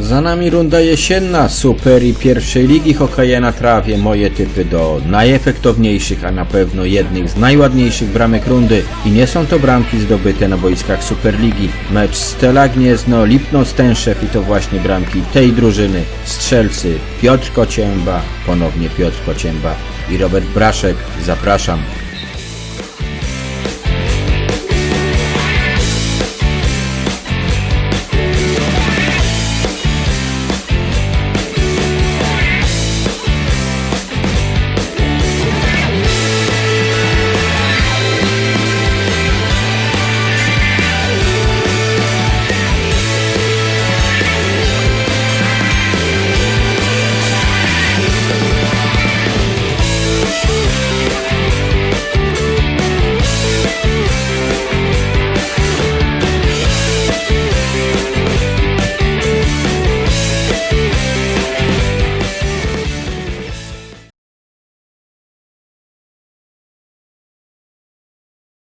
Za nami runda jesienna Super i pierwszej ligi hokeja na trawie. Moje typy do najefektowniejszych, a na pewno jednych z najładniejszych bramek rundy. I nie są to bramki zdobyte na boiskach Superligi. Mecz Stela Gniezno, Lipno Stęszew i to właśnie bramki tej drużyny. Strzelcy Piotr Kocięba, ponownie Piotr Kocięba i Robert Braszek. Zapraszam.